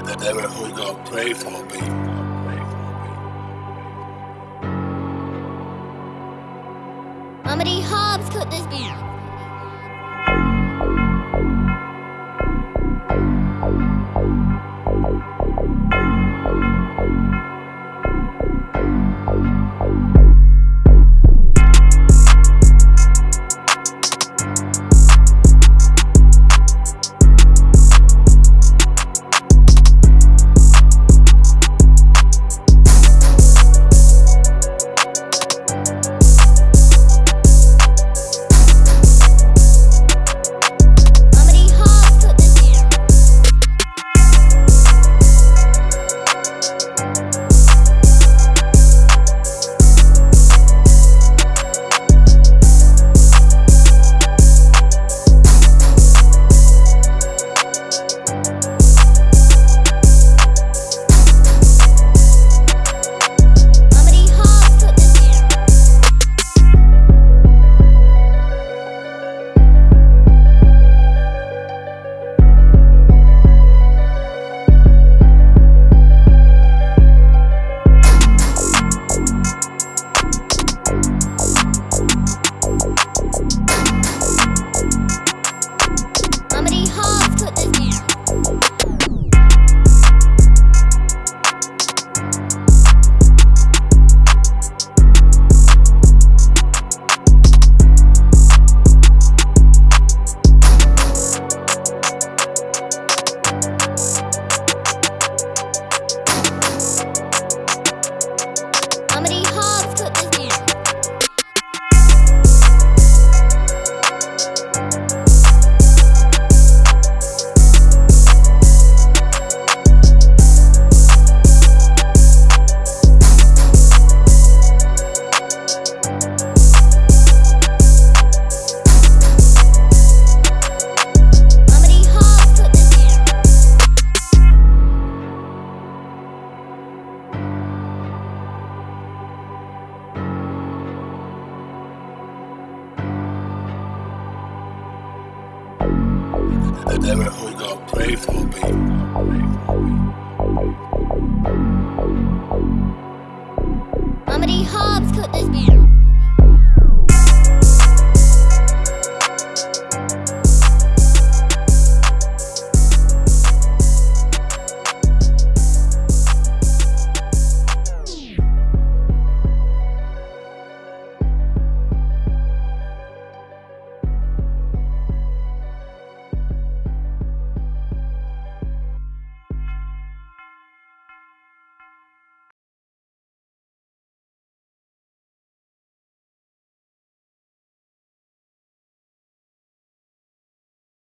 That what who gonna pray for me. Amity Hobbs cooked this beer. That what who gonna pray for me.